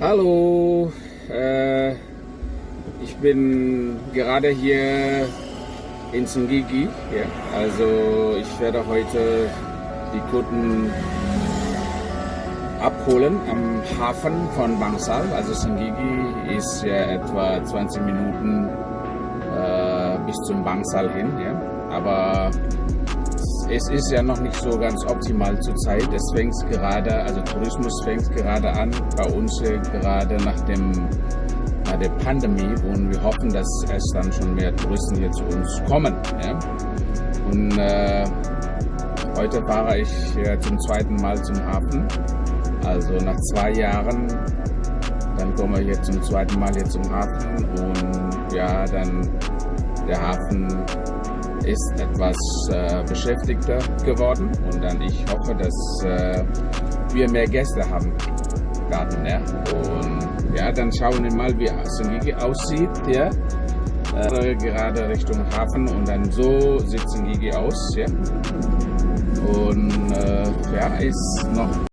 Hallo, äh, ich bin gerade hier in Sungigi. Ja. Also ich werde heute die Kunden abholen am Hafen von Bangsal. Also Sungigi ist ja etwa 20 Minuten äh, bis zum Bangsal hin. Ja. Aber es ist ja noch nicht so ganz optimal zurzeit. Es fängt gerade, also Tourismus fängt gerade an, bei uns gerade nach dem nach der Pandemie und wir hoffen, dass es dann schon mehr Touristen hier zu uns kommen. Ja? Und äh, heute fahre ich äh, zum zweiten Mal zum Hafen. Also nach zwei Jahren, dann kommen wir hier zum zweiten Mal hier zum Hafen und ja, dann der Hafen ist etwas äh, beschäftigter geworden und dann ich hoffe, dass äh, wir mehr Gäste haben werden. Ja? Und ja, dann schauen wir mal, wie Sungigi aussieht. Ja? Äh, gerade Richtung Hafen und dann so sieht Sungigi aus. Ja? Und äh, ja, ist noch